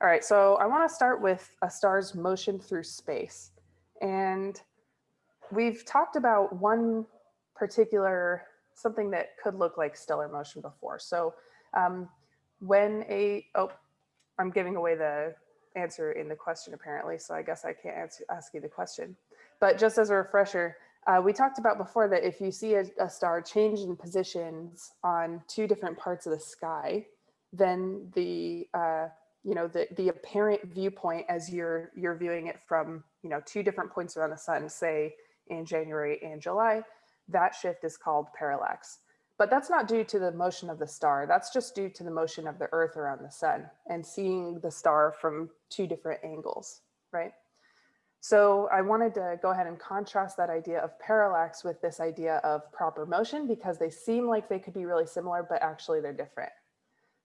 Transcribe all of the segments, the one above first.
All right, so I want to start with a star's motion through space. And we've talked about one particular, something that could look like stellar motion before. So um, when a, oh, I'm giving away the answer in the question apparently, so I guess I can't answer, ask you the question. But just as a refresher, uh, we talked about before that if you see a, a star change in positions on two different parts of the sky, then the uh, you know, the, the apparent viewpoint as you're, you're viewing it from, you know, two different points around the sun, say in January and July, that shift is called parallax. But that's not due to the motion of the star. That's just due to the motion of the earth around the sun and seeing the star from two different angles, right? So I wanted to go ahead and contrast that idea of parallax with this idea of proper motion because they seem like they could be really similar, but actually they're different.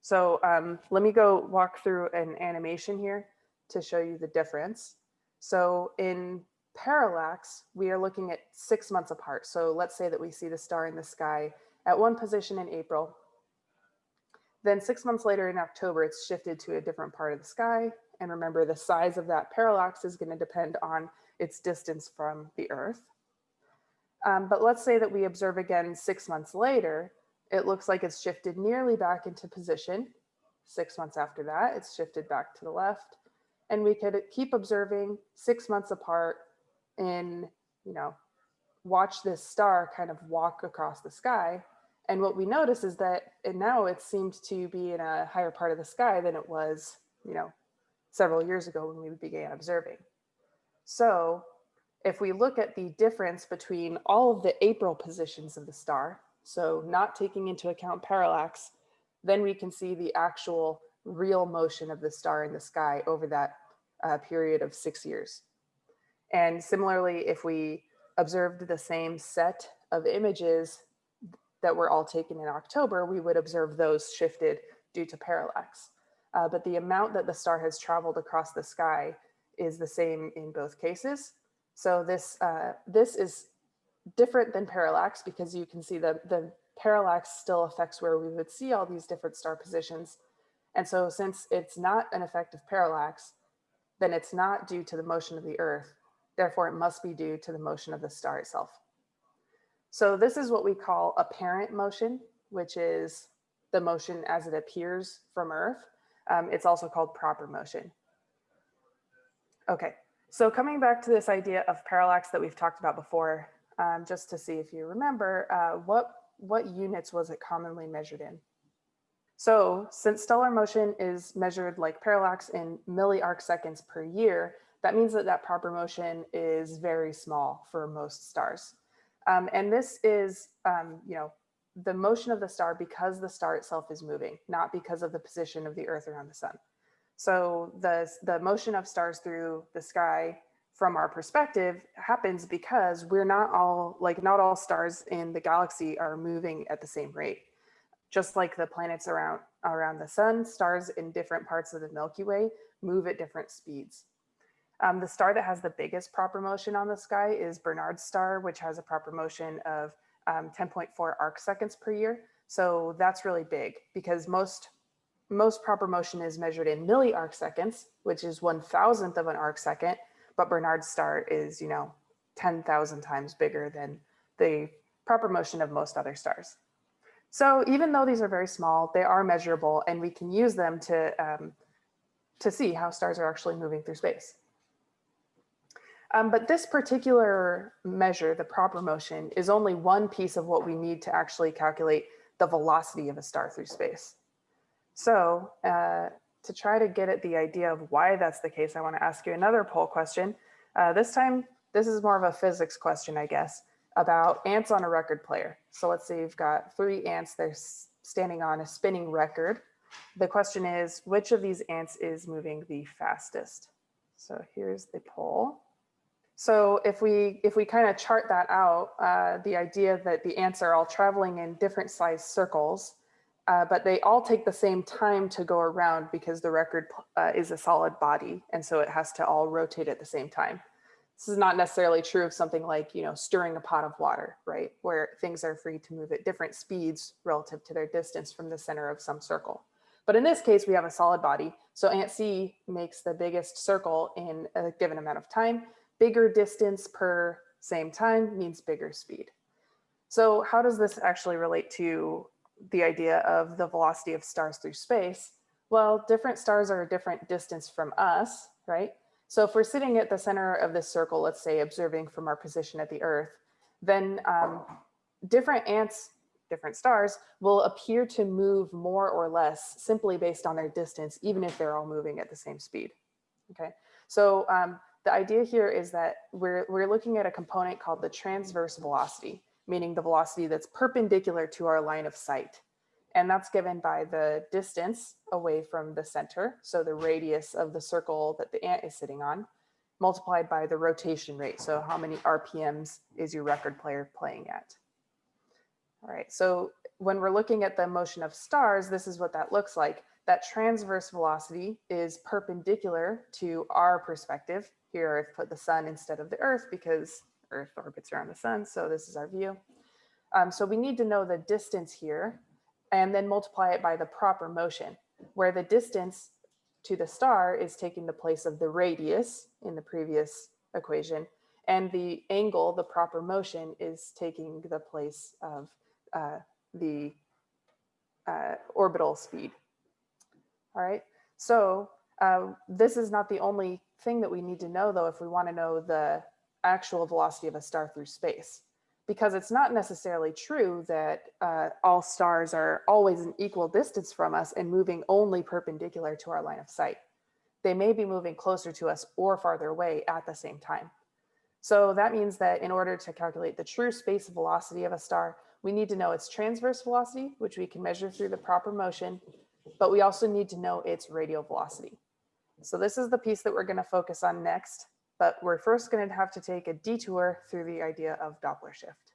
So um, let me go walk through an animation here to show you the difference. So in parallax, we are looking at six months apart. So let's say that we see the star in the sky at one position in April. Then six months later in October, it's shifted to a different part of the sky. And remember, the size of that parallax is going to depend on its distance from the Earth. Um, but let's say that we observe again six months later, it looks like it's shifted nearly back into position. Six months after that, it's shifted back to the left. And we could keep observing six months apart and, you know, watch this star kind of walk across the sky. And what we notice is that it, now it seems to be in a higher part of the sky than it was, you know, several years ago when we began observing. So if we look at the difference between all of the April positions of the star, so not taking into account parallax, then we can see the actual real motion of the star in the sky over that uh, period of six years. And similarly, if we observed the same set of images that were all taken in October, we would observe those shifted due to parallax. Uh, but the amount that the star has traveled across the sky is the same in both cases. So this, uh, this is different than parallax because you can see that the parallax still affects where we would see all these different star positions. And so since it's not an effect of parallax, then it's not due to the motion of the earth. Therefore, it must be due to the motion of the star itself. So this is what we call apparent motion, which is the motion as it appears from earth. Um, it's also called proper motion. Okay, so coming back to this idea of parallax that we've talked about before, um, just to see if you remember, uh, what, what units was it commonly measured in? So since stellar motion is measured like parallax in milli-arc seconds per year, that means that that proper motion is very small for most stars. Um, and this is, um, you know, the motion of the star because the star itself is moving, not because of the position of the earth around the sun. So the, the motion of stars through the sky from our perspective happens because we're not all like not all stars in the galaxy are moving at the same rate. Just like the planets around around the sun, stars in different parts of the Milky Way move at different speeds. Um, the star that has the biggest proper motion on the sky is Barnard's star, which has a proper motion of um, 10.4 arc seconds per year. So that's really big because most most proper motion is measured in milli arc seconds, which is one thousandth of an arc second, but Barnard's star is, you know, 10,000 times bigger than the proper motion of most other stars. So even though these are very small, they are measurable and we can use them to, um, to see how stars are actually moving through space. Um, but this particular measure, the proper motion, is only one piece of what we need to actually calculate the velocity of a star through space. So uh, to try to get at the idea of why that's the case, I want to ask you another poll question. Uh, this time, this is more of a physics question, I guess, about ants on a record player. So let's say you've got three ants, they're standing on a spinning record. The question is, which of these ants is moving the fastest? So here's the poll. So if we if we kind of chart that out, uh, the idea that the ants are all traveling in different size circles, uh, but they all take the same time to go around because the record uh, is a solid body. And so it has to all rotate at the same time. This is not necessarily true of something like, you know, stirring a pot of water, right? Where things are free to move at different speeds relative to their distance from the center of some circle. But in this case, we have a solid body. So ANT-C makes the biggest circle in a given amount of time. Bigger distance per same time means bigger speed. So how does this actually relate to the idea of the velocity of stars through space? Well, different stars are a different distance from us, right? So if we're sitting at the center of this circle, let's say observing from our position at the Earth, then um, different ants, different stars will appear to move more or less simply based on their distance, even if they're all moving at the same speed. Okay, so um, the idea here is that we're, we're looking at a component called the transverse velocity, meaning the velocity that's perpendicular to our line of sight. And that's given by the distance away from the center, so the radius of the circle that the ant is sitting on, multiplied by the rotation rate. So how many RPMs is your record player playing at? All right, so when we're looking at the motion of stars, this is what that looks like. That transverse velocity is perpendicular to our perspective. Here I've put the sun instead of the earth because earth orbits around the sun, so this is our view. Um, so we need to know the distance here and then multiply it by the proper motion, where the distance to the star is taking the place of the radius in the previous equation, and the angle, the proper motion, is taking the place of uh, the uh, orbital speed. All right, so uh, this is not the only thing that we need to know though if we want to know the actual velocity of a star through space because it's not necessarily true that uh, all stars are always an equal distance from us and moving only perpendicular to our line of sight. They may be moving closer to us or farther away at the same time. So that means that in order to calculate the true space velocity of a star, we need to know its transverse velocity, which we can measure through the proper motion, but we also need to know its radial velocity. So this is the piece that we're gonna focus on next but we're first going to have to take a detour through the idea of Doppler shift.